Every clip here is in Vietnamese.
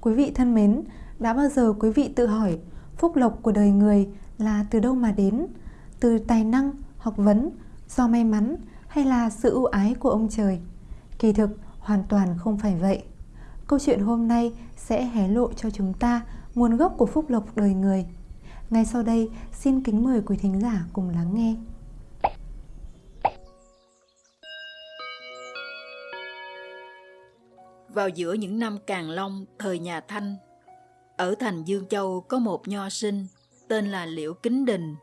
Quý vị thân mến, đã bao giờ quý vị tự hỏi phúc lộc của đời người là từ đâu mà đến? Từ tài năng, học vấn, do may mắn hay là sự ưu ái của ông trời? Kỳ thực, hoàn toàn không phải vậy. Câu chuyện hôm nay sẽ hé lộ cho chúng ta nguồn gốc của phúc lộc đời người. Ngay sau đây, xin kính mời quý thính giả cùng lắng nghe. Vào giữa những năm Càn Long, thời nhà Thanh, ở thành Dương Châu có một nho sinh tên là Liễu Kính Đình.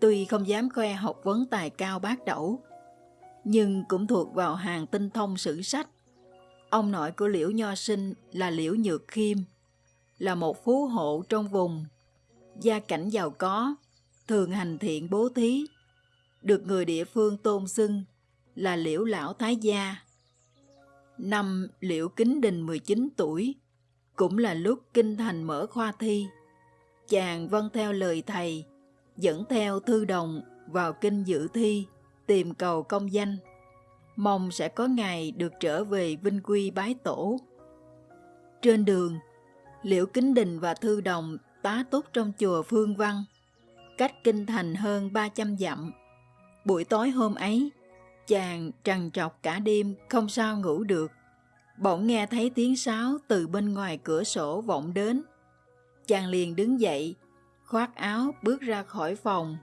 Tuy không dám khoe học vấn tài cao bác đẩu, nhưng cũng thuộc vào hàng tinh thông sử sách. Ông nội của Liễu Nho Sinh là Liễu Nhược Khiêm, là một phú hộ trong vùng, gia cảnh giàu có, thường hành thiện bố thí, được người địa phương tôn xưng là Liễu Lão Thái Gia. Năm Liễu Kính Đình 19 tuổi, cũng là lúc kinh thành mở khoa thi. Chàng vâng theo lời thầy, dẫn theo thư đồng vào kinh dự thi, tìm cầu công danh. Mong sẽ có ngày được trở về vinh quy bái tổ. Trên đường, Liễu Kính Đình và Thư Đồng tá túc trong chùa Phương Văn, cách kinh thành hơn 300 dặm. Buổi tối hôm ấy, chàng trằn trọc cả đêm không sao ngủ được. Bỗng nghe thấy tiếng sáo từ bên ngoài cửa sổ vọng đến. Chàng liền đứng dậy, khoác áo bước ra khỏi phòng.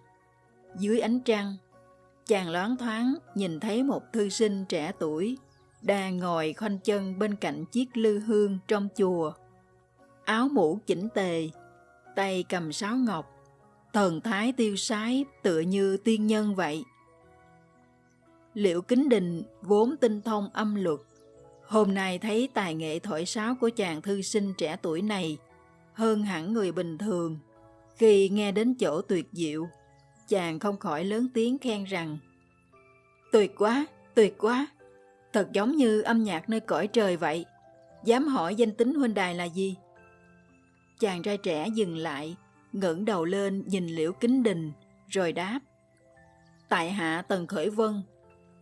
Dưới ánh trăng, chàng loáng thoáng nhìn thấy một thư sinh trẻ tuổi đang ngồi khoanh chân bên cạnh chiếc lư hương trong chùa. Áo mũ chỉnh tề, tay cầm sáo ngọc, thần thái tiêu sái tựa như tiên nhân vậy. Liệu Kính Đình vốn tinh thông âm luật, hôm nay thấy tài nghệ thổi sáo của chàng thư sinh trẻ tuổi này hơn hẳn người bình thường. Khi nghe đến chỗ tuyệt diệu, chàng không khỏi lớn tiếng khen rằng Tuyệt quá, tuyệt quá, thật giống như âm nhạc nơi cõi trời vậy. Dám hỏi danh tính huynh đài là gì? Chàng trai trẻ dừng lại, ngẩng đầu lên nhìn liễu kính đình, rồi đáp. Tại hạ Tần Khởi Vân,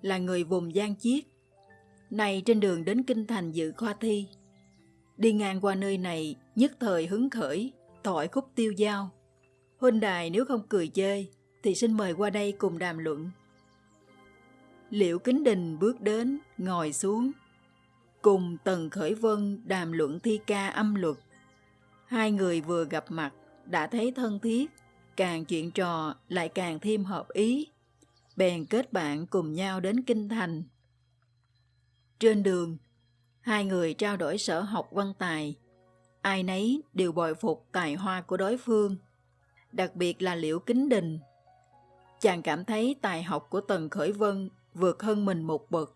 là người vùng Giang Chiết. Nay trên đường đến Kinh Thành dự khoa thi. Đi ngang qua nơi này, nhất thời hứng khởi, thổi khúc tiêu giao. Huynh đài nếu không cười chơi, thì xin mời qua đây cùng đàm luận. Liễu Kính Đình bước đến, ngồi xuống. Cùng Tần Khởi Vân đàm luận thi ca âm luật. Hai người vừa gặp mặt, đã thấy thân thiết, càng chuyện trò lại càng thêm hợp ý. Bèn kết bạn cùng nhau đến Kinh Thành. Trên đường, hai người trao đổi sở học văn tài. Ai nấy đều bồi phục tài hoa của đối phương, đặc biệt là Liễu Kính Đình. Chàng cảm thấy tài học của Tần Khởi Vân vượt hơn mình một bậc.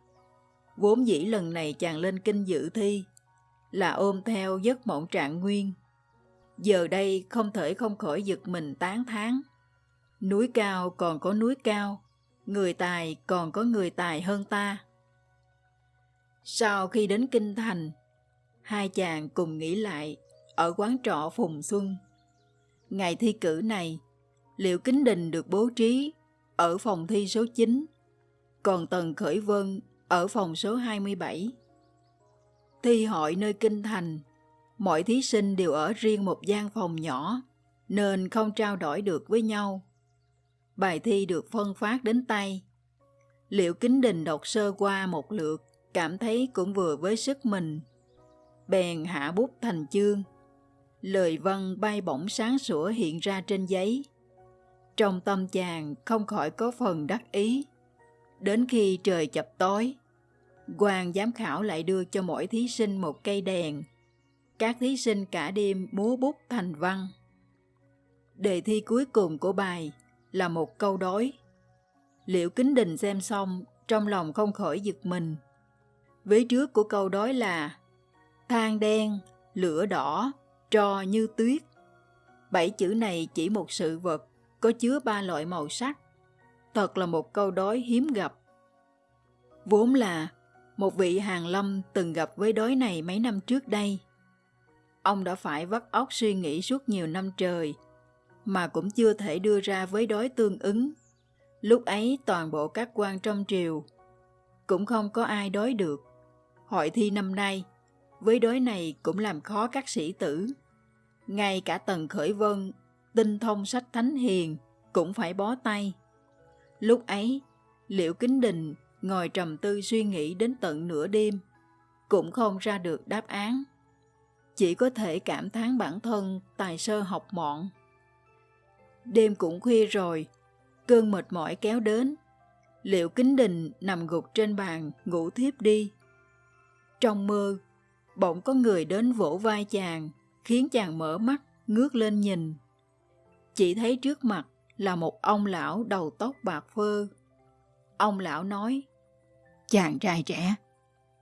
Vốn dĩ lần này chàng lên kinh dự thi là ôm theo giấc mộng trạng nguyên. Giờ đây không thể không khỏi giật mình tán thán. Núi cao còn có núi cao, người tài còn có người tài hơn ta. Sau khi đến Kinh Thành, hai chàng cùng nghỉ lại ở quán trọ Phùng Xuân. Ngày thi cử này, Liệu Kính Đình được bố trí ở phòng thi số 9 còn Tần Khởi Vân ở phòng số 27. Thi hội nơi Kinh Thành, mọi thí sinh đều ở riêng một gian phòng nhỏ, nên không trao đổi được với nhau. Bài thi được phân phát đến tay. Liệu Kính Đình đọc sơ qua một lượt, cảm thấy cũng vừa với sức mình. Bèn hạ bút thành chương. Lời văn bay bổng sáng sủa hiện ra trên giấy. Trong tâm chàng không khỏi có phần đắc ý. Đến khi trời chập tối, quan giám khảo lại đưa cho mỗi thí sinh một cây đèn. Các thí sinh cả đêm múa bút thành văn. Đề thi cuối cùng của bài là một câu đối. Liệu Kính Đình xem xong, trong lòng không khỏi giật mình. Vế trước của câu đối là Than đen, lửa đỏ, trò như tuyết. Bảy chữ này chỉ một sự vật có chứa ba loại màu sắc thật là một câu đối hiếm gặp. Vốn là một vị hàng lâm từng gặp với đối này mấy năm trước đây. Ông đã phải vắt óc suy nghĩ suốt nhiều năm trời, mà cũng chưa thể đưa ra với đối tương ứng. Lúc ấy toàn bộ các quan trong triều, cũng không có ai đối được. Hội thi năm nay, với đối này cũng làm khó các sĩ tử. Ngay cả Tần Khởi Vân, tinh thông sách thánh hiền, cũng phải bó tay. Lúc ấy, Liễu Kính Đình ngồi trầm tư suy nghĩ đến tận nửa đêm, cũng không ra được đáp án. Chỉ có thể cảm thán bản thân tài sơ học mọn. Đêm cũng khuya rồi, cơn mệt mỏi kéo đến. Liệu Kính Đình nằm gục trên bàn ngủ thiếp đi. Trong mơ, bỗng có người đến vỗ vai chàng, khiến chàng mở mắt, ngước lên nhìn. Chỉ thấy trước mặt là một ông lão đầu tóc bạc phơ. Ông lão nói, Chàng trai trẻ,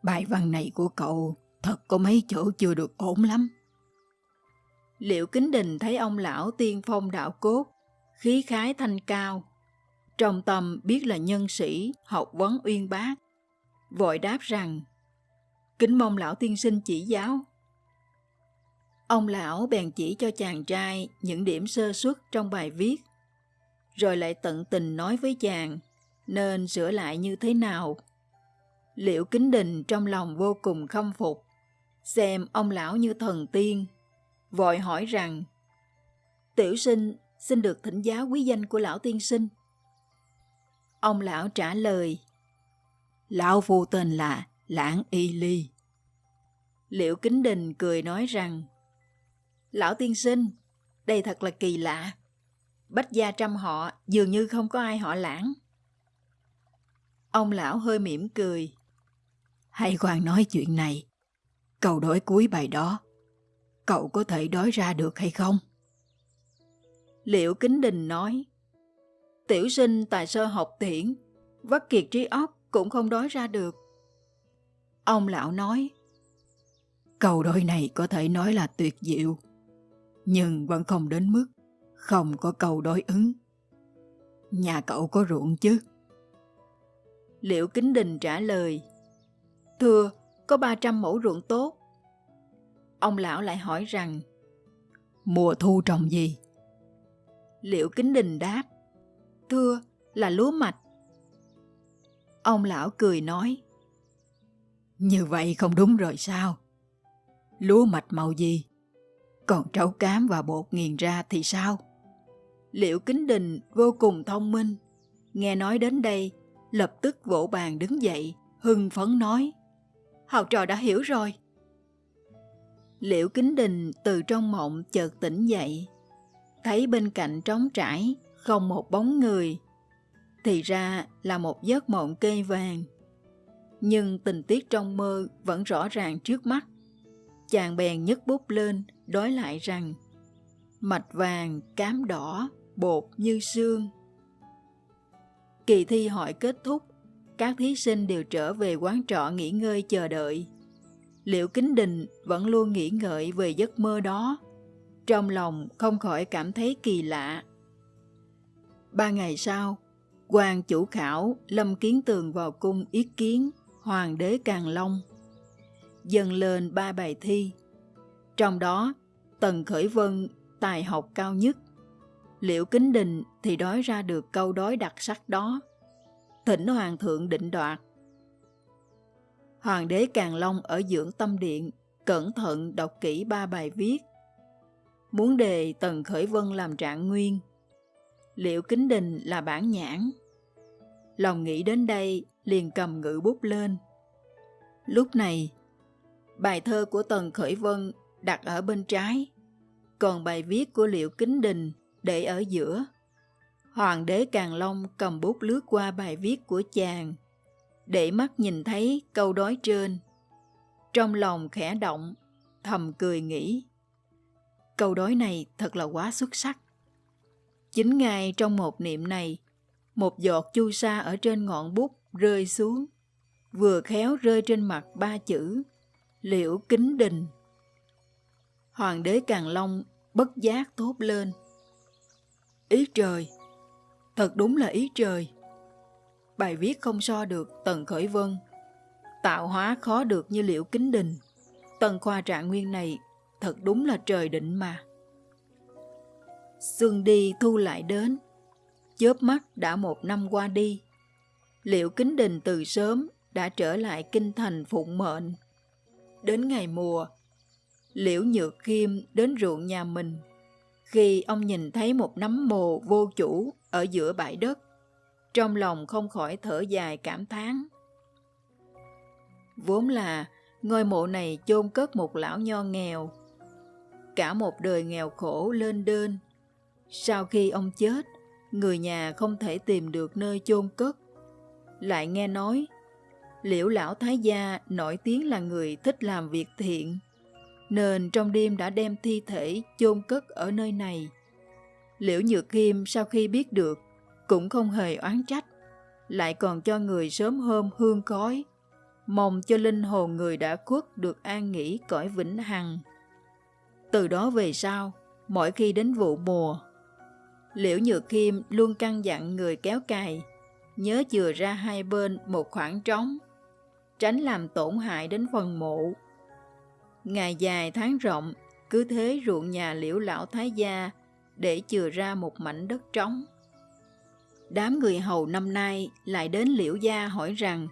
bài văn này của cậu thật có mấy chỗ chưa được ổn lắm. Liệu Kính Đình thấy ông lão tiên phong đạo cốt, khí khái thanh cao, trong tâm biết là nhân sĩ, học vấn uyên bác, vội đáp rằng, kính mong lão tiên sinh chỉ giáo. Ông lão bèn chỉ cho chàng trai những điểm sơ xuất trong bài viết, rồi lại tận tình nói với chàng nên sửa lại như thế nào. Liệu kính đình trong lòng vô cùng khâm phục, xem ông lão như thần tiên, vội hỏi rằng Tiểu sinh xin được thỉnh giáo quý danh của lão tiên sinh. Ông lão trả lời Lão phu tên là Lãng Y Ly. Liệu Kính Đình cười nói rằng Lão tiên sinh, đây thật là kỳ lạ. Bách gia trăm họ dường như không có ai họ lãng. Ông lão hơi mỉm cười. Hay khoan nói chuyện này. cậu đổi cuối bài đó, cậu có thể đói ra được hay không? Liễu Kính Đình nói, Tiểu sinh tài sơ học tiễn, vắt kiệt trí óc cũng không đói ra được. Ông lão nói, Câu đối này có thể nói là tuyệt diệu, nhưng vẫn không đến mức không có câu đối ứng. Nhà cậu có ruộng chứ? liễu Kính Đình trả lời, Thưa, có 300 mẫu ruộng tốt. Ông lão lại hỏi rằng, Mùa thu trồng gì? Liệu Kính Đình đáp, Thưa, là lúa mạch. Ông lão cười nói, Như vậy không đúng rồi sao? Lúa mạch màu gì? Còn trấu cám và bột nghiền ra thì sao? Liệu Kính Đình vô cùng thông minh, nghe nói đến đây, lập tức vỗ bàn đứng dậy, hưng phấn nói, Học trò đã hiểu rồi. Liễu Kính Đình từ trong mộng chợt tỉnh dậy, thấy bên cạnh trống trải, không một bóng người. Thì ra là một giấc mộng cây vàng. Nhưng tình tiết trong mơ vẫn rõ ràng trước mắt. Chàng bèn nhấc bút lên, đối lại rằng Mạch vàng, cám đỏ, bột như xương. Kỳ thi hỏi kết thúc, các thí sinh đều trở về quán trọ nghỉ ngơi chờ đợi. Liệu Kính Đình vẫn luôn nghĩ ngợi về giấc mơ đó, trong lòng không khỏi cảm thấy kỳ lạ. Ba ngày sau, quan chủ khảo Lâm Kiến Tường vào cung ý kiến Hoàng đế Càng Long. Dần lên ba bài thi, trong đó Tần Khởi Vân tài học cao nhất. Liệu Kính Đình thì đói ra được câu đói đặc sắc đó. Thỉnh Hoàng thượng định đoạt. Hoàng đế Càng Long ở dưỡng tâm điện, cẩn thận đọc kỹ ba bài viết. Muốn đề Tần Khởi Vân làm trạng nguyên, liệu kính đình là bản nhãn. Lòng nghĩ đến đây liền cầm ngữ bút lên. Lúc này, bài thơ của Tần Khởi Vân đặt ở bên trái, còn bài viết của Liệu Kính Đình để ở giữa. Hoàng đế Càng Long cầm bút lướt qua bài viết của chàng, để mắt nhìn thấy câu đối trên. Trong lòng khẽ động, thầm cười nghĩ. Câu đối này thật là quá xuất sắc. Chính ngay trong một niệm này, một giọt chu sa ở trên ngọn bút rơi xuống, vừa khéo rơi trên mặt ba chữ Liễu Kính Đình. Hoàng đế Càng Long bất giác thốt lên. Ý trời! Thật đúng là ý trời! Bài viết không so được Tần Khởi Vân. Tạo hóa khó được như Liễu Kính Đình. Tần khoa trạng nguyên này thật đúng là trời định mà. Xuân đi thu lại đến, chớp mắt đã một năm qua đi. Liệu kính đình từ sớm đã trở lại kinh thành phụng mệnh. đến ngày mùa, Liễu Nhược Kim đến ruộng nhà mình. Khi ông nhìn thấy một nấm mồ vô chủ ở giữa bãi đất, trong lòng không khỏi thở dài cảm thán. Vốn là ngôi mộ này chôn cất một lão nho nghèo. Cả một đời nghèo khổ lên đên. Sau khi ông chết, người nhà không thể tìm được nơi chôn cất. Lại nghe nói, liễu lão thái gia nổi tiếng là người thích làm việc thiện, nên trong đêm đã đem thi thể chôn cất ở nơi này. Liễu Nhược Kim sau khi biết được, cũng không hề oán trách, lại còn cho người sớm hôm hương khói, mong cho linh hồn người đã khuất được an nghỉ cõi vĩnh hằng. Từ đó về sau, mỗi khi đến vụ mùa, Liễu Nhược Kim luôn căn dặn người kéo cày, nhớ chừa ra hai bên một khoảng trống, tránh làm tổn hại đến phần mộ. Ngày dài tháng rộng, cứ thế ruộng nhà liễu lão thái gia để chừa ra một mảnh đất trống. Đám người hầu năm nay lại đến liễu gia hỏi rằng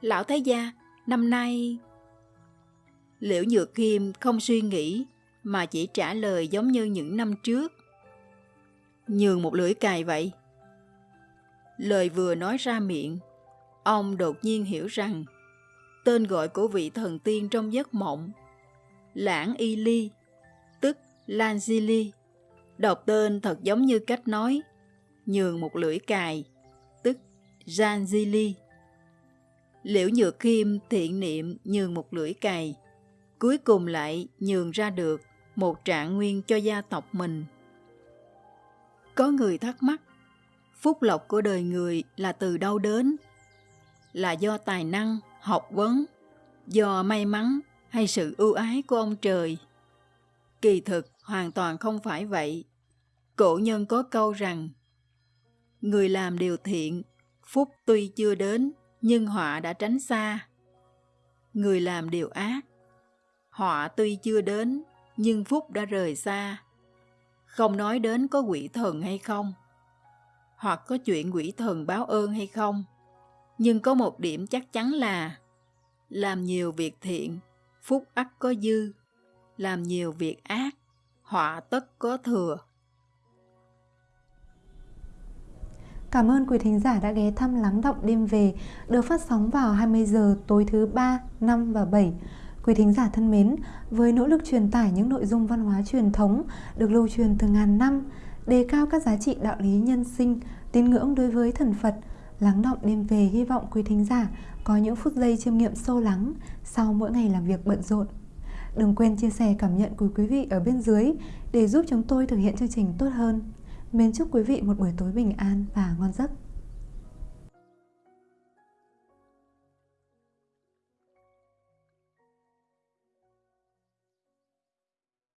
Lão thái gia, năm nay... Liễu Nhược Kim không suy nghĩ mà chỉ trả lời giống như những năm trước. Nhường một lưỡi cài vậy. Lời vừa nói ra miệng, ông đột nhiên hiểu rằng tên gọi của vị thần tiên trong giấc mộng Lãng Y Ly, tức Lan Di Ly. Đọc tên thật giống như cách nói nhường một lưỡi cài, tức Jan Di Ly. Liễu Nhược Kim thiện niệm nhường một lưỡi cày, cuối cùng lại nhường ra được một trạng nguyên cho gia tộc mình. Có người thắc mắc, phúc lộc của đời người là từ đâu đến? Là do tài năng, học vấn, do may mắn hay sự ưu ái của ông trời? Kỳ thực hoàn toàn không phải vậy. Cổ nhân có câu rằng, người làm điều thiện, phúc tuy chưa đến, nhưng họa đã tránh xa. Người làm điều ác, họa tuy chưa đến, nhưng phúc đã rời xa. Không nói đến có quỷ thần hay không, hoặc có chuyện quỷ thần báo ơn hay không, nhưng có một điểm chắc chắn là làm nhiều việc thiện, phúc ắt có dư, làm nhiều việc ác, họa tất có thừa. Cảm ơn quý thính giả đã ghé thăm Lắng Động Đêm Về được phát sóng vào 20 giờ tối thứ 3, 5 và 7. Quý thính giả thân mến, với nỗ lực truyền tải những nội dung văn hóa truyền thống được lưu truyền từ ngàn năm, đề cao các giá trị đạo lý nhân sinh, tín ngưỡng đối với thần Phật, Lắng Động Đêm Về hy vọng quý thính giả có những phút giây chiêm nghiệm sâu lắng sau mỗi ngày làm việc bận rộn. Đừng quên chia sẻ cảm nhận của quý vị ở bên dưới để giúp chúng tôi thực hiện chương trình tốt hơn. Mến chúc quý vị một buổi tối bình an và ngon giấc.